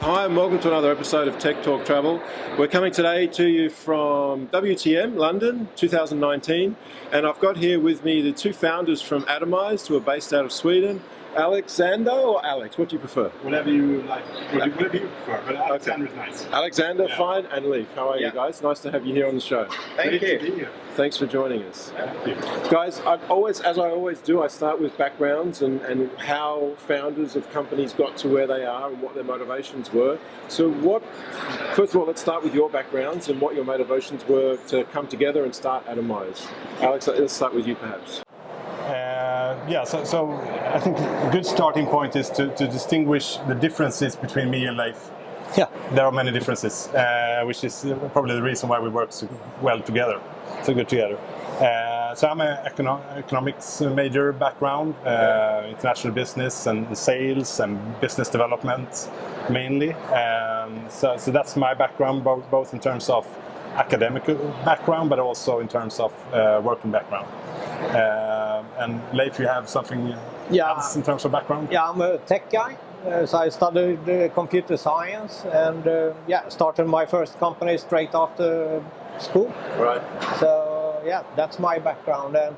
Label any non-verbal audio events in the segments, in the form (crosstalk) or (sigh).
Hi and welcome to another episode of Tech Talk Travel. We're coming today to you from WTM London 2019 and I've got here with me the two founders from Atomize who are based out of Sweden Alexander or Alex? What do you prefer? Whatever you like, whatever you prefer, but Alexander okay. is nice. Alexander, yeah. fine, and Leif. How are yeah. you guys? Nice to have you here on the show. Thank Great you. Thanks for joining us. Guys, I always, as I always do, I start with backgrounds and, and how founders of companies got to where they are and what their motivations were. So what, first of all, let's start with your backgrounds and what your motivations were to come together and start Atomize. Alex, let's start with you perhaps. Uh, yeah, so, so, I think a good starting point is to, to distinguish the differences between me and Leif. Yeah. There are many differences, uh, which is probably the reason why we work so well together, so good together. Uh, so I'm an econo economics major background, uh, international business and sales and business development mainly. Um, so, so that's my background, both, both in terms of academic background, but also in terms of uh, working background. And Leif, you have something yeah. else in terms of background? Yeah, I'm a tech guy. Uh, so I studied uh, computer science and uh, yeah, started my first company straight after school. Right. So yeah, that's my background. And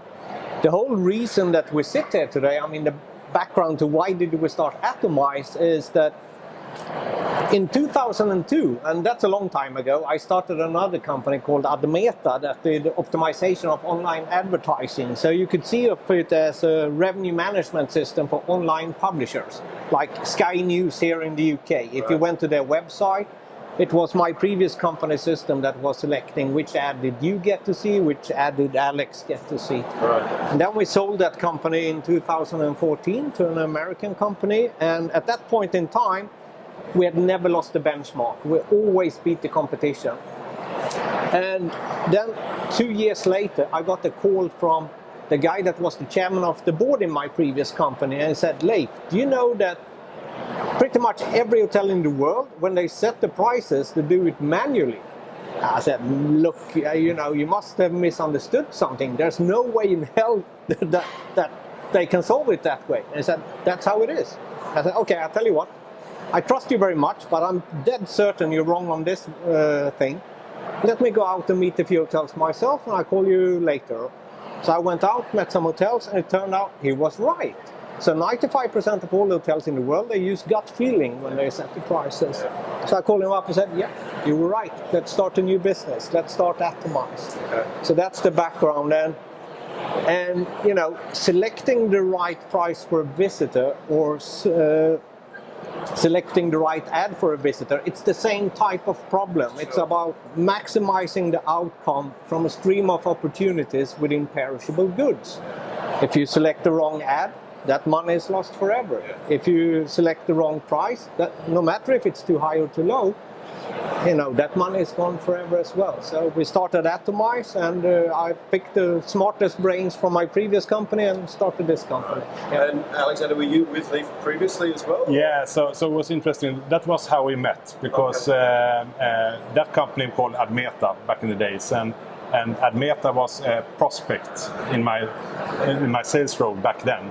the whole reason that we sit here today, I mean, the background to why did we start Atomize is that in 2002, and that's a long time ago, I started another company called Admeta that did optimization of online advertising. So you could see it as a revenue management system for online publishers, like Sky News here in the UK. If right. you went to their website, it was my previous company system that was selecting which ad did you get to see, which ad did Alex get to see. Right. And then we sold that company in 2014 to an American company, and at that point in time, we had never lost the benchmark. We always beat the competition. And then two years later, I got a call from the guy that was the chairman of the board in my previous company and said, Leif, do you know that pretty much every hotel in the world, when they set the prices, they do it manually? I said, look, uh, you know, you must have misunderstood something. There's no way in hell (laughs) that, that they can solve it that way. And he said, that's how it is. I said, okay, I'll tell you what, I trust you very much, but I'm dead certain you're wrong on this uh, thing. Let me go out and meet a few hotels myself and I'll call you later. So I went out, met some hotels, and it turned out he was right. So 95% of all the hotels in the world, they use gut feeling when they set the prices. So I called him up and said, yeah, you were right. Let's start a new business. Let's start Atomize. Okay. So that's the background. And, and, you know, selecting the right price for a visitor or uh, selecting the right ad for a visitor, it's the same type of problem. It's about maximizing the outcome from a stream of opportunities within perishable goods. If you select the wrong ad, that money is lost forever. If you select the wrong price, that no matter if it's too high or too low, you know, that money is gone forever as well. So we started Atomize and uh, I picked the smartest brains from my previous company and started this company. Yeah. And Alexander, were you with Leif previously as well? Yeah, so, so it was interesting. That was how we met because okay. uh, uh, that company called Admeta back in the days. and and Admeta was a prospect in my in my sales role back then.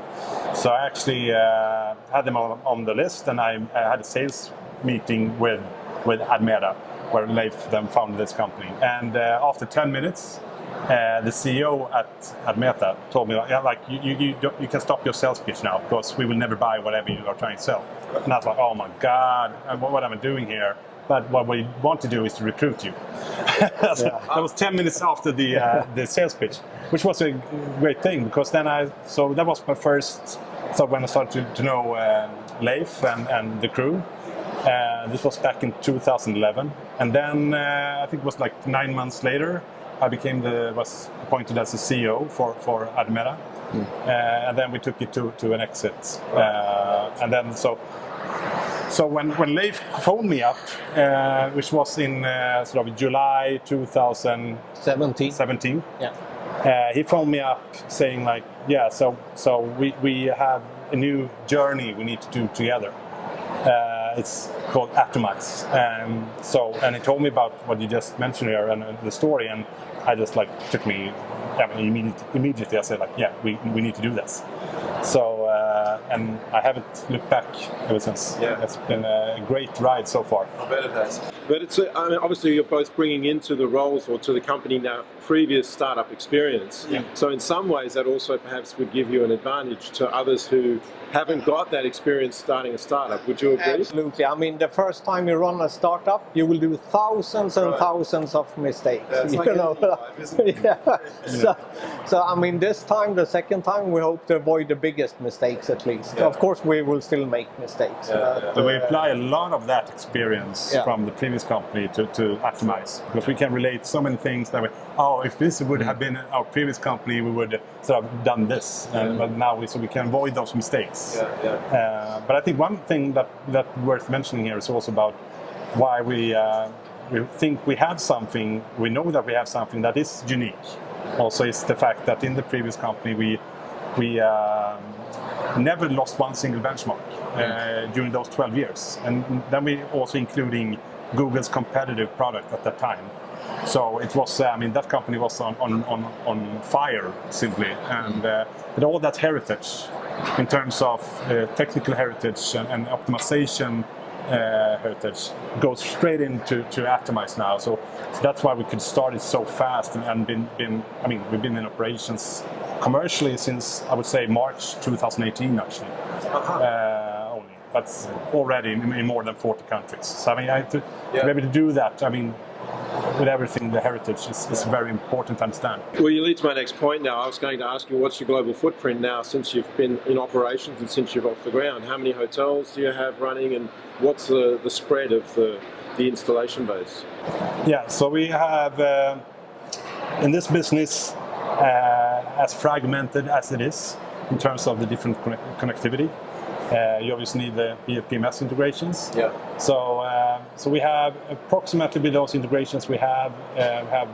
So I actually uh, had them on, on, the list, and I, I had a sales meeting with with Admeta, where Leif then founded this company. And uh, after 10 minutes, uh, the CEO at Admeta told me, yeah, like, you, you, you, you, can stop your sales pitch now because we will never buy whatever you are trying to sell. And I was like, oh my God, what, what am I doing here? But what we want to do is to recruit you. (laughs) so yeah. That was 10 minutes after the, uh, (laughs) the sales pitch, which was a great thing because then I, so that was my first, so when I started to, to know uh, Leif and, and the crew, uh, this was back in 2011, and then uh, I think it was like nine months later, I became the was appointed as the CEO for for Admeta, mm. uh, and then we took it to to an exit, uh, and then so. So when, when Leif phoned me up, uh, which was in uh, sort of July 2017, 17, yeah. he phoned me up saying like, yeah, so so we, we have a new journey we need to do together. Uh, it's called Atomize. Um, so, and he told me about what you just mentioned here and uh, the story, and I just like took me. I mean, immediately, immediately I said like, yeah, we, we need to do this. So uh, and I haven't looked back ever since. Yeah. it's been a great ride so far. I bet it has. But it's uh, I mean, obviously you're both bringing into the roles or to the company now previous startup experience. Yeah. So in some ways that also perhaps would give you an advantage to others who haven't got that experience starting a startup. Would you agree? Absolutely. I mean, the first time you run a startup, you will do thousands and Right. thousands of mistakes. Yeah, (laughs) you like know? life, isn't it? (laughs) yeah. So, so, I mean, this time, the second time, we hope to avoid the biggest mistakes at least. Yeah. Of course, we will still make mistakes. Yeah, but. So we uh, apply a lot of that experience Yeah. from the previous company to, to Atomize because we can relate so many things that we, oh, if this would have been our previous company, we would sort of done this. And, but now we, so we can avoid those mistakes. Yeah, yeah. Uh, but I think one thing that, that worth mentioning here is also about why we, uh, we think we have something, we know that we have something that is unique. Also, is the fact that in the previous company we we um, never lost one single benchmark uh, during those 12 years, and then we also including Google's competitive product at that time. So it was, uh, I mean, that company was on, on, on, on fire simply, and uh, with all that heritage in terms of uh, technical heritage and, and optimization uh, heritage goes straight into to Atomize now. So, so that's why we could start it so fast and, and been, been, I mean, we've been in operations commercially since I would say March 2018 actually. Uh, only, but already in, in more than 40 countries. So I mean, I, to, Yeah. to be able to do that, I mean, with everything, the heritage is, is very important to understand. Well, you lead to my next point now. I was going to ask you, what's your global footprint now since you've been in operations and since you've off the ground? How many hotels do you have running and what's the, the spread of the, the installation base? Yeah, so we have uh, in this business, uh, as fragmented as it is in terms of the different connect- connectivity, uh, you obviously need the PMS integrations. Yeah. So, uh, so we have approximately with those integrations, we have uh, have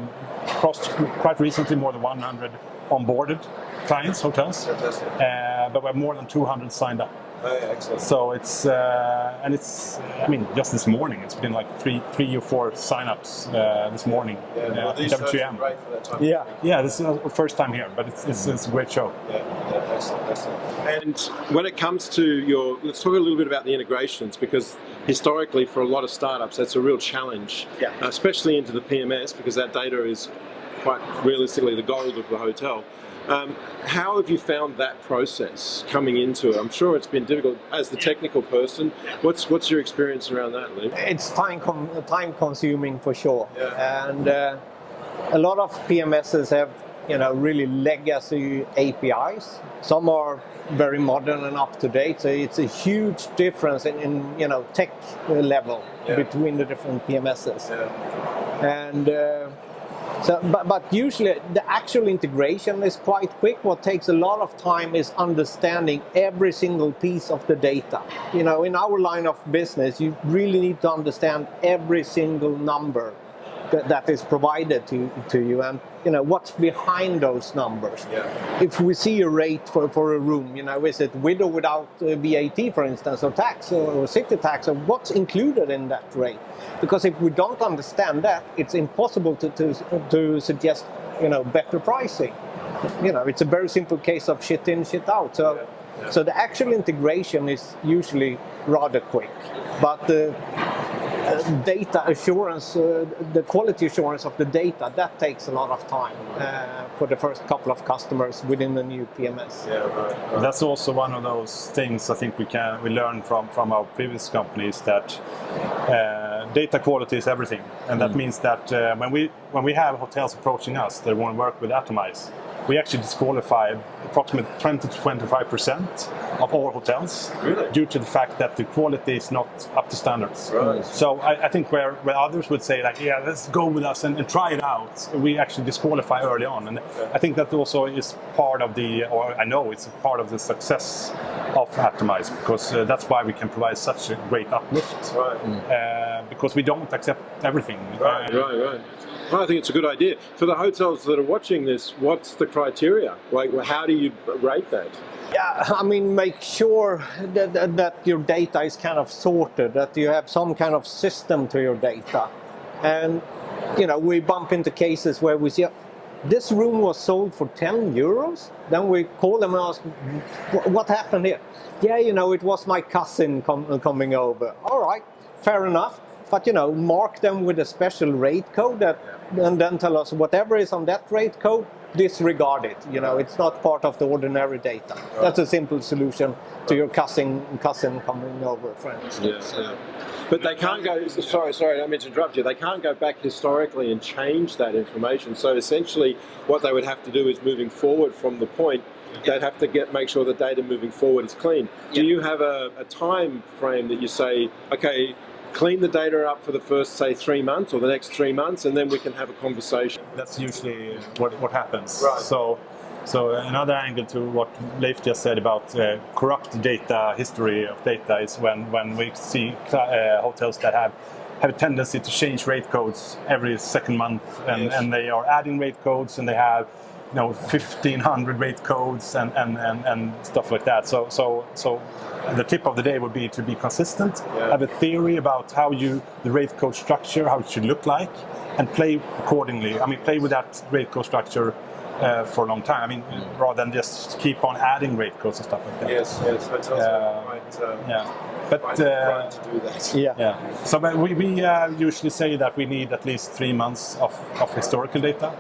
crossed quite recently more than 100 onboarded clients, hotels, uh, but we have more than 200 signed up. Excellent. So it's uh, and it's I mean just this morning it's been like three three or four signups uh, this morning. Yeah, well, these shows are WTM. great for that time. Yeah. Yeah, this is the first time here, but it's, it's, it's a great show. Yeah, yeah, excellent, excellent. And when it comes to your, let's talk a little bit about the integrations because historically for a lot of startups that's a real challenge, Yeah. especially into the PMS because that data is quite realistically the gold of the hotel. Um, how have you found that process coming into it? I'm sure it's been difficult as the technical person. What's what's your experience around that, Lee? it's time com- time consuming for sure Yeah. and uh, a lot of pms's have you know really legacy apis some are very modern and up to date so it's a huge difference in, in you know tech level Yeah. between the different pms's and uh, so, but, but usually the actual integration is quite quick. What takes a lot of time is understanding every single piece of the data. You know, in our line of business, you really need to understand every single number that, that is provided to, to you and, you know, what's behind those numbers. Yeah. If we see a rate for, for a room, you know, is it with or without uh, VAT, for instance, or tax or, or city tax, or what's included in that rate? Because if we don't understand that, it's impossible to, to, to suggest, you know, better pricing. You know, it's a very simple case of shit in, shit out. So, Yeah. so the actual integration is usually rather quick, but the uh, data assurance, uh, the quality assurance of the data, that takes a lot of time uh, for the first couple of customers within the new PMS. Yeah, right. right. That's also one of those things I think we can we learn from from our previous companies that uh, data quality is everything, and that means that uh, when we when we have hotels approaching us that want to work with Atomize, we actually disqualify approximately 20 to 25 percent of all hotels Really? due to the fact that the quality is not up to standards. Right. So I, I think where, where others would say like, yeah, let's go with us and, and try it out, we actually disqualify early on, and I think that also is part of the, or I know it's part of the success of Atomize because uh, that's why we can provide such a great uplift. Right. Uh, because we don't accept everything. Right, right, right. I think it's a good idea. For the hotels that are watching this, what's the criteria? Like, how do you rate that? Yeah, I mean, make sure that, that, that your data is kind of sorted, that you have some kind of system to your data. And you know, we bump into cases where we see this room was sold for 10 euros. Then we call them and ask, what happened here? Yeah, you know, it was my cousin com coming over. All right, fair enough. But, you know, mark them with a special rate code that, and then tell us whatever is on that rate code, disregard it. You know, it's not part of the ordinary data. That's a simple solution to your cousin cousin coming over, for instance. Yeah, yeah. But they can't go. Sorry, sorry, I don't to interrupt you. They can't go back historically and change that information. So essentially, what they would have to do is moving forward from the point. They'd have to get make sure the data moving forward is clean. Do you have a, a time frame that you say, okay, clean the data up for the first, say, three months or the next three months, and then we can have a conversation. That's usually what, what happens. Right. So, so another angle to what Leif just said about uh, corrupt data, history of data, is when, when we see uh, hotels that have have a tendency to change rate codes every second month, and, Yes. and they are adding rate codes, and they have you know 1500 rate codes and, and, and, and stuff like that. So so so the tip of the day would be to be consistent, Yeah. have a theory about how you the rate code structure, how it should look like, and play accordingly. I mean, play with that rate code structure uh, for a long time. I mean, rather than just keep on adding rate codes and stuff like that. Yes, yes, hotels Yeah. are quite, um, Yeah, but quite uh, to do that. (laughs) Yeah. yeah. So but we, we uh, usually say that we need at least three months of, of historical data.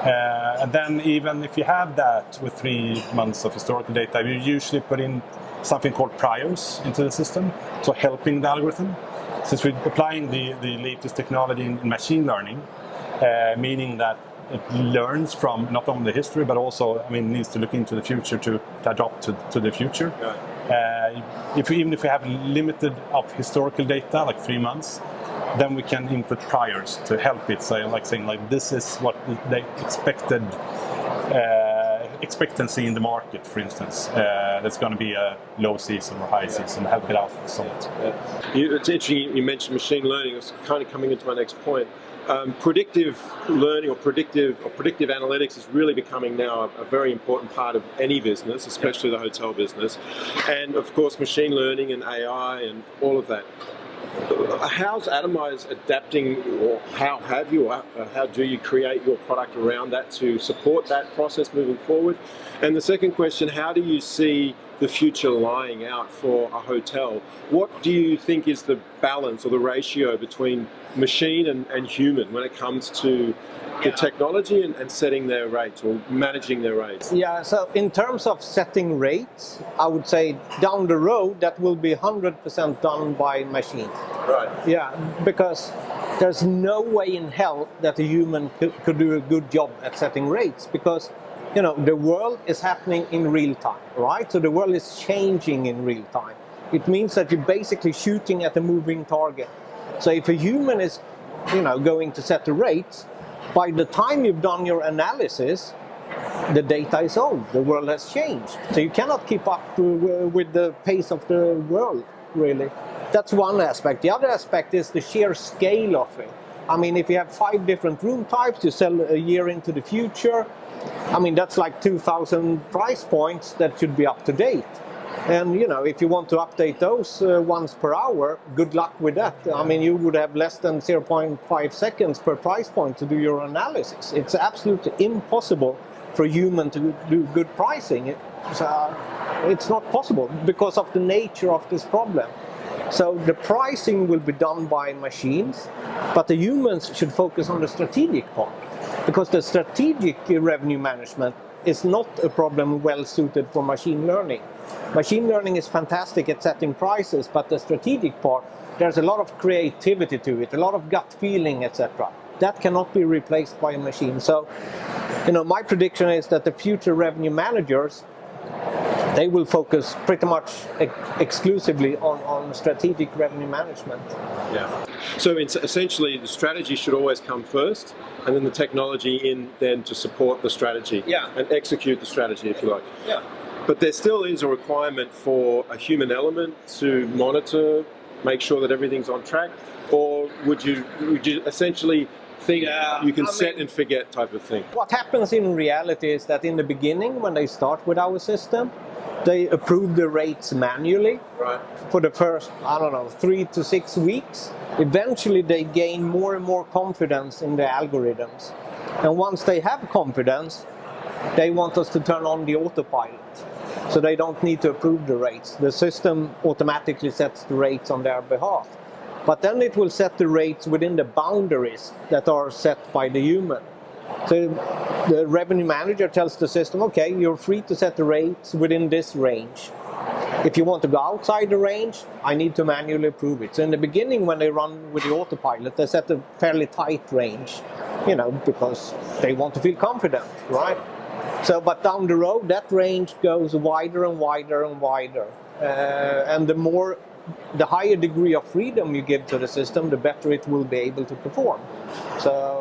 Uh, and then even if you have that with three months of historical data, you usually put in something called priors into the system, so helping the algorithm. Since we're applying the, the latest technology in, in machine learning, uh, meaning that it learns from not only the history, but also, I mean, needs to look into the future to, to adopt to, to the future. Uh, if we, even if we have limited of historical data, like three months, then we can input priors to help it. So, like saying, like this is what the expected uh, expectancy in the market, for instance. Uh, that's going to be a low season or high season. Help it out somewhat. Yeah. You, it's interesting you mentioned machine learning. It's kind of coming into my next point. Um, predictive learning or predictive or predictive analytics is really becoming now a, a very important part of any business, especially the hotel business, and of course machine learning and AI and all of that. How's Atomize adapting, or how have you, or how do you create your product around that to support that process moving forward? And the second question, how do you see the future lying out for a hotel? What do you think is the balance or the ratio between machine and, and human when it comes to the technology and, and setting their rates or managing their rates? Yeah, so in terms of setting rates, I would say down the road that will be 100% done by machine. Right. Yeah, because there's no way in hell that a human could, could do a good job at setting rates because you know the world is happening in real time, right? So the world is changing in real time. It means that you're basically shooting at a moving target. So if a human is, you know, going to set the rates, by the time you've done your analysis, the data is old. The world has changed. So you cannot keep up with the pace of the world, really. That's one aspect. The other aspect is the sheer scale of it. I mean, if you have five different room types, you sell a year into the future. I mean, that's like 2,000 price points that should be up to date. And you know, if you want to update those uh, once per hour, good luck with that. I mean, you would have less than 0.5 seconds per price point to do your analysis. It's absolutely impossible for a human to do good pricing. It's, uh, it's not possible because of the nature of this problem. So the pricing will be done by machines, but the humans should focus on the strategic part because the strategic revenue management is not a problem well suited for machine learning. Machine learning is fantastic at setting prices, but the strategic part, there's a lot of creativity to it, a lot of gut feeling, etc. That cannot be replaced by a machine. So, you know, my prediction is that the future revenue managers they will focus pretty much ex- exclusively on, on strategic revenue management. Yeah. So it's essentially, the strategy should always come first, and then the technology in then to support the strategy Yeah. and execute the strategy, if you like. Yeah. But there still is a requirement for a human element to monitor, make sure that everything's on track, or would you would you essentially think Yeah, you can I set mean- and forget type of thing? What happens in reality is that in the beginning, when they start with our system, they approve the rates manually Right. for the first, I don't know, three to six weeks. Eventually, they gain more and more confidence in the algorithms. And once they have confidence, they want us to turn on the autopilot. So they don't need to approve the rates. The system automatically sets the rates on their behalf. But then it will set the rates within the boundaries that are set by the human. So the revenue manager tells the system, okay, you're free to set the rates within this range. If you want to go outside the range, I need to manually approve it. So in the beginning, when they run with the autopilot, they set a fairly tight range, you know, because they want to feel confident, right? So, but down the road, that range goes wider and wider and wider. Uh, and the more, the higher degree of freedom you give to the system, the better it will be able to perform. So,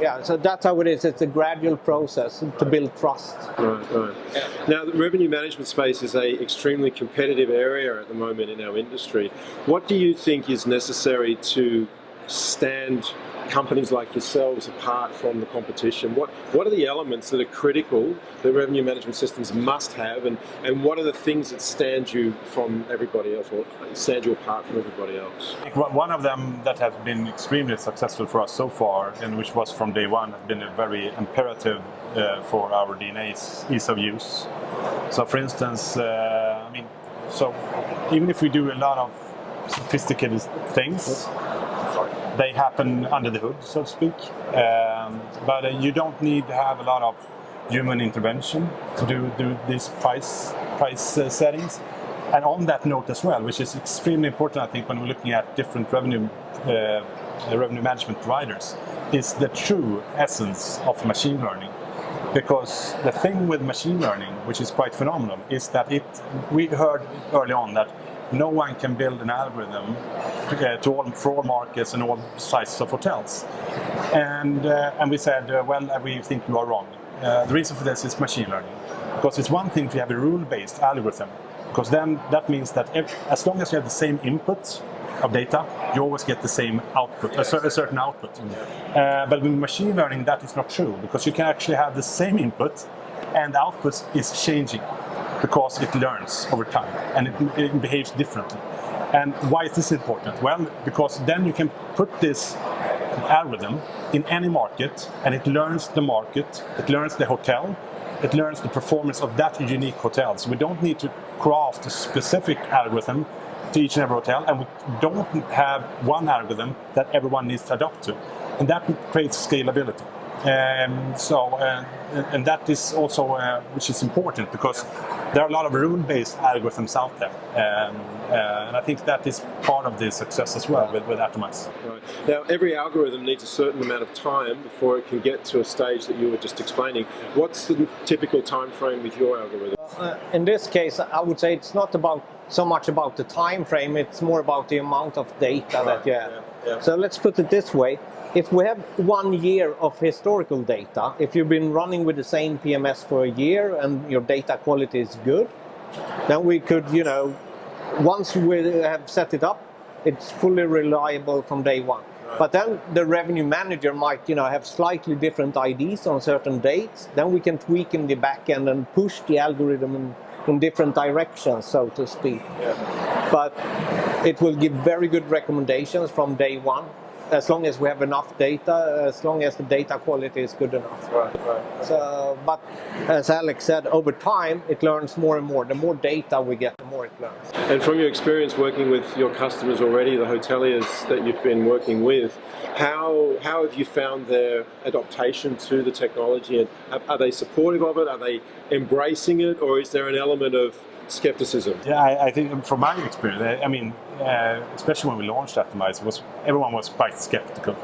yeah, so that's how it is. It's a gradual process to build trust. Right, right. Now, the revenue management space is a extremely competitive area at the moment in our industry. What do you think is necessary to stand companies like yourselves apart from the competition? What what are the elements that are critical that revenue management systems must have, and, and what are the things that stand you from everybody else, or stand you apart from everybody else? One- of them that has been extremely successful for us so far, and which was from day one, has been a very imperative uh, for our DNA's ease of use. So, for instance, uh, I mean, so even if we do a lot of sophisticated things, they happen under the hood, so to speak. Um, but uh, you don't need to have a lot of human intervention to do, do these price price uh, settings. And on that note as well, which is extremely important, I think, when we're looking at different revenue uh, revenue management providers, is the true essence of machine learning. Because the thing with machine learning, which is quite phenomenal, is that it. We heard early on that no one can build an algorithm uh, to all, for all markets and all sizes of hotels. And, uh, and we said, uh, well, we think you are wrong. Uh, the reason for this is machine learning. Because it's one thing to have a rule-based algorithm, because then that means that if, as long as you have the same input of data, you always get the same output, a, cer- a certain output. Uh, but with machine learning, that is not true, because you can actually have the same input and the output is changing because it learns over time and it, it behaves differently. And why is this important? Well, because then you can put this algorithm in any market and it learns the market, it learns the hotel, it learns the performance of that unique hotel. So we don't need to craft a specific algorithm to each and every hotel and we don't have one algorithm that everyone needs to adopt to. And that creates scalability. Um, so, uh, and and that is also uh, which is important because there are a lot of rule-based algorithms out there, um, uh, and I think that is part of the success as well with, with Atomize. Right. Now, every algorithm needs a certain amount of time before it can get to a stage that you were just explaining. What's the typical time frame with your algorithm? Uh, in this case, I would say it's not about so much about the time frame. It's more about the amount of data that you have. yeah, yeah. So let's put it this way: if we have one year of historical data, if you've been running with the same PMS for a year and your data quality is good, then we could, you know, once we have set it up, it's fully reliable from day one. But then the revenue manager might, you know, have slightly different IDs on certain dates. Then we can tweak in the back end and push the algorithm in, in different directions, so to speak. But it will give very good recommendations from day one, as long as we have enough data, as long as the data quality is good enough. Right, right. So, but as Alex said, over time it learns more and more. The more data we get, the more it learns. And from your experience working with your customers already, the hoteliers that you've been working with, how how have you found their adaptation to the technology? And are, are they supportive of it? Are they embracing it, or is there an element of skepticism? Yeah, I, I think from my experience, I, mean, uh, especially when we launched Atomize, was everyone was quite skeptical.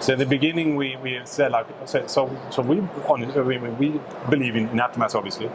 So in the beginning, we, we said like, so so, we on we, we believe in, in Atomize obviously.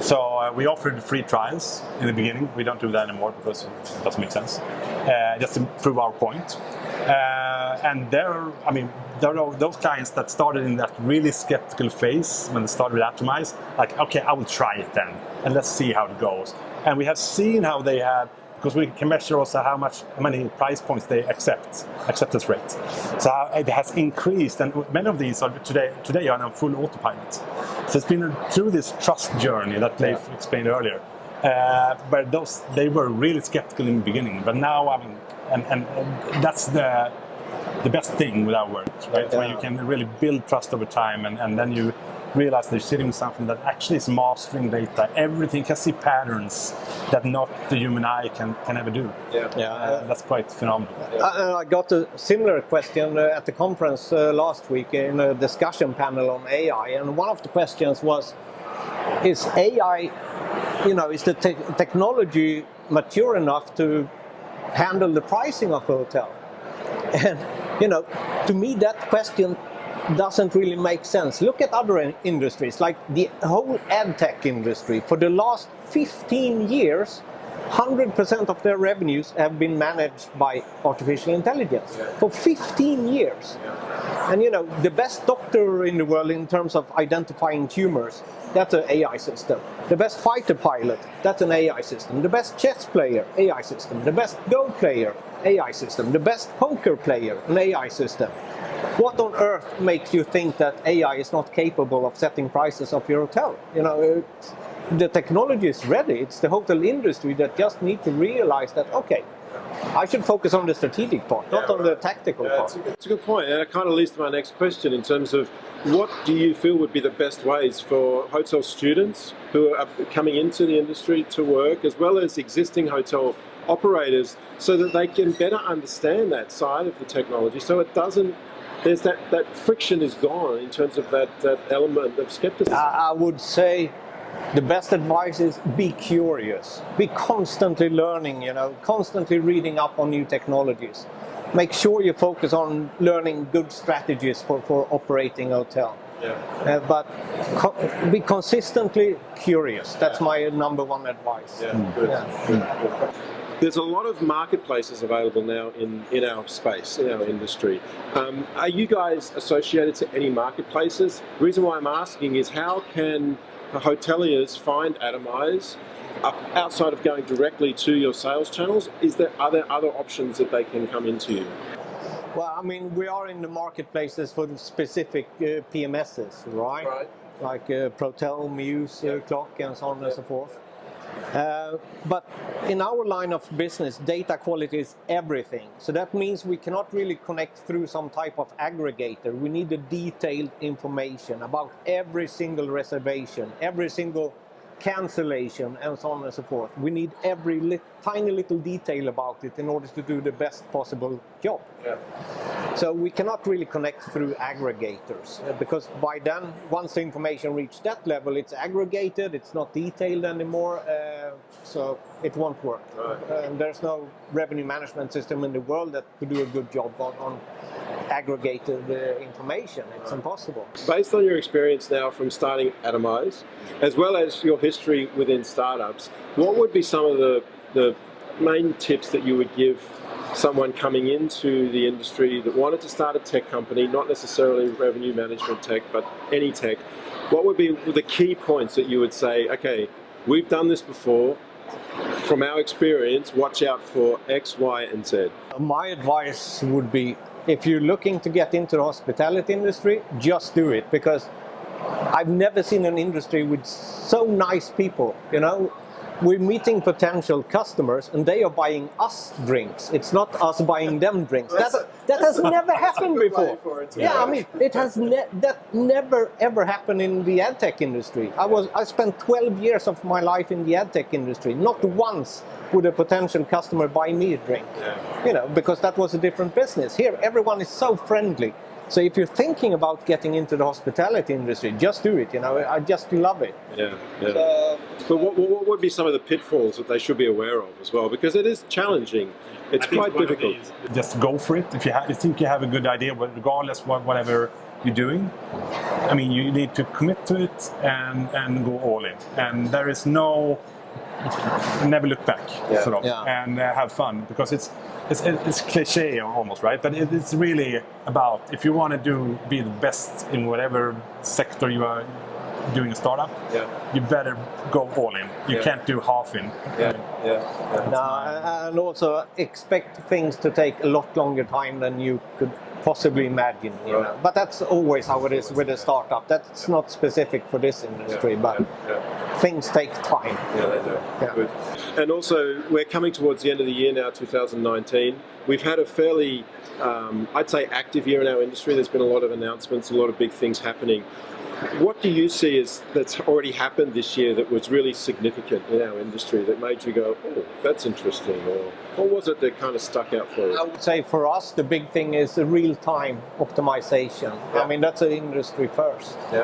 So uh, we offered free trials in the beginning. We don't do that anymore because it doesn't make sense. Uh, just to prove our point. Uh, and there, are, I mean, there are those clients that started in that really skeptical phase when they started with Atomize. Like, okay, I will try it then, and let's see how it goes. And we have seen how they have, because we can measure also how much, how many price points they accept, acceptance rate. So it has increased, and many of these are today today are on full autopilot. So it's been through this trust journey that Leif explained earlier Uh, but those they were really skeptical in the beginning. But now, I mean, and, and, and that's the the best thing with our work, right? Where you can really build trust over time, and, and then you realize they're sitting with something that actually is mastering data. Everything can see patterns that not the human eye can, can ever do. Yeah. Yeah. Uh, that's quite phenomenal. Uh, I got a similar question uh, at the conference uh, last week in a discussion panel on AI, and one of the questions was: Is AI, you know, is the te- technology mature enough to handle the pricing of a hotel? And you know, to me, that question doesn't really make sense. Look at other in- industries, like the whole ad tech industry. For the last 15 years, 100% of their revenues have been managed by artificial intelligence. For 15 years. And you know, the best doctor in the world in terms of identifying tumors, that's an AI system. The best fighter pilot, that's an AI system. The best chess player, AI system. The best Go player, AI system. The best poker player, an AI system. What on earth makes you think that AI is not capable of setting prices of your hotel? You know, it- the technology is ready. It's the hotel industry that just need to realize that okay, I should focus on the strategic part, not Yeah, on the tactical Yeah, part. it's, a, good- it's a good point, and it kind of leads to my next question in terms of what do you feel would be the best ways for hotel students who are coming into the industry to work, as well as existing hotel operators, so that they can better understand that side of the technology, so it doesn't. There's that, that friction is gone in terms of that, that element of skepticism. I would say the best advice is be curious. Be constantly learning, you know, constantly reading up on new technologies. Make sure you focus on learning good strategies for, for operating hotel. yeah. Uh, but co- be consistently curious. That's my number one advice. Yeah, good. Yeah. good, good. There's a lot of marketplaces available now in, in our space, in our industry. Um, are you guys associated to any marketplaces? The reason why I'm asking is how can hoteliers find Atomize outside of going directly to your sales channels? Is there are there other options that they can come into you? Well, I mean, we are in the marketplaces for the specific uh, PMSs, right? Right. Like uh, Protel, Mews, uh, Clock, and so on and so forth. Uh, but in our line of business, data quality is everything. So that means we cannot really connect through some type of aggregator. We need the detailed information about every single reservation, every single cancellation, and so on and so forth. We need every lit- tiny little detail about it in order to do the best possible job. Yeah. So we cannot really connect through aggregators uh, because by then, once the information reaches that level, it's aggregated, it's not detailed anymore, uh, so it won't work. Right. And there's no revenue management system in the world that could do a good job on, on aggregated uh, information. It's impossible. Based on your experience now from starting Atomize, as well as your history within startups, what would be some of the, the main tips that you would give someone coming into the industry that wanted to start a tech company, not necessarily revenue management tech, but any tech? What would be the key points that you would say, okay, we've done this before, from our experience, watch out for X, Y, and Z? My advice would be if you're looking to get into the hospitality industry, just do it because I've never seen an industry with so nice people. You know, we're meeting potential customers and they are buying us drinks. It's not us buying them drinks. That, that has never happened before. way for it to Yeah, I mean, it has ne- that never ever happened in the ad tech industry. I was I spent 12 years of my life in the ad tech industry. Not once would a potential customer buy me a drink. You know, because that was a different business. Here, everyone is so friendly. So if you're thinking about getting into the hospitality industry, just do it. You know, I just love it. Yeah, yeah. Uh, But what, what what would be some of the pitfalls that they should be aware of as well? Because it is challenging. It's I quite difficult. these- Just go for it. If you, ha- you think you have a good idea, but regardless what whatever you're doing, I mean, you need to commit to it and and go all in. And there is no never look back, Yeah. sort of, Yeah. and uh, have fun because it's it's it's cliche almost, right? But it, it's really about if you want to do be the best in whatever sector you are doing a startup, Yeah. you better go all in. You Yeah. can't do half in. Yeah. Yeah. yeah. No, and also expect things to take a lot longer time than you could possibly imagine. You Right. know? But that's always how it is with a startup. That's not specific for this industry, Yeah, but yeah, yeah. things take time. Yeah, they do. Yeah. Good. And also, we're coming towards the end of the year now, 2019. We've had a fairly, um, I'd say, active year in our industry. There's been a lot of announcements, a lot of big things happening. What do you see as that's already happened this year that was really significant in our industry that made you go, oh, that's interesting? Or what was it that kind of stuck out for you? I would say for us, the big thing is the real-time optimization. Yeah. I mean, that's an industry first. Yeah.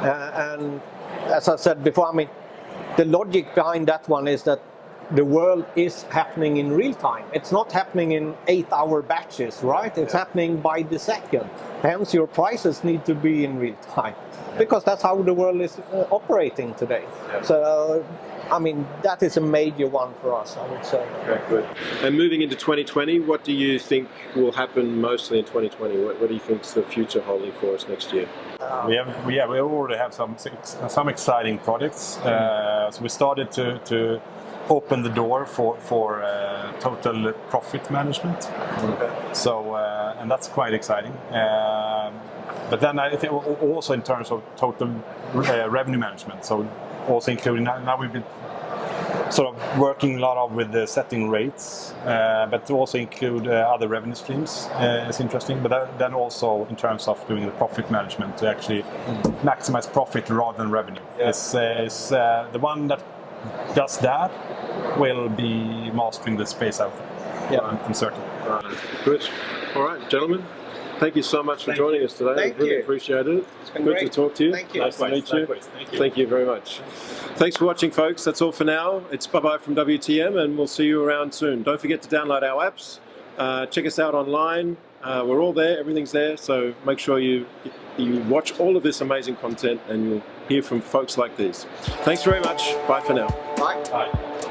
Uh, and as I said before, I mean, the logic behind that one is that the world is happening in real time. It's not happening in eight-hour batches, right? It's Yeah. happening by the second. Hence, your prices need to be in real time because that's how the world is uh, operating today. Yeah. So, uh, I mean, that is a major one for us, I would say. Okay, good. And moving into 2020, what do you think will happen mostly in 2020? What, what do you think's the future holding for us next year? We have, yeah, we already have some some exciting projects. Uh, so we started to, to open the door for for uh, total profit management. So uh, and that's quite exciting. Um, but then I think also in terms of total uh, revenue management. So also including now, now we've been sort of working a lot of with the setting rates, uh, but to also include uh, other revenue streams uh, is interesting. But that, then also in terms of doing the profit management to actually maximize profit rather than revenue. Yeah. Is, uh, is uh, the one that does that will be mastering the space out there. Yeah. I'm, I'm certain. Right. Good. All right, gentlemen. Thank you so much for Thank joining you. us today. Thank I really you. appreciate it. been Good great. to talk to you. Thank you. Nice to Likewise, meet you. Thank you. Thank you very much. Thanks for watching, folks. That's all for now. It's bye bye from WTM, and we'll see you around soon. Don't forget to download our apps. Uh, check us out online. Uh, we're all there. Everything's there. So make sure you you watch all of this amazing content, and you'll hear from folks like these. Thanks very much. Bye for now. Right? Bye.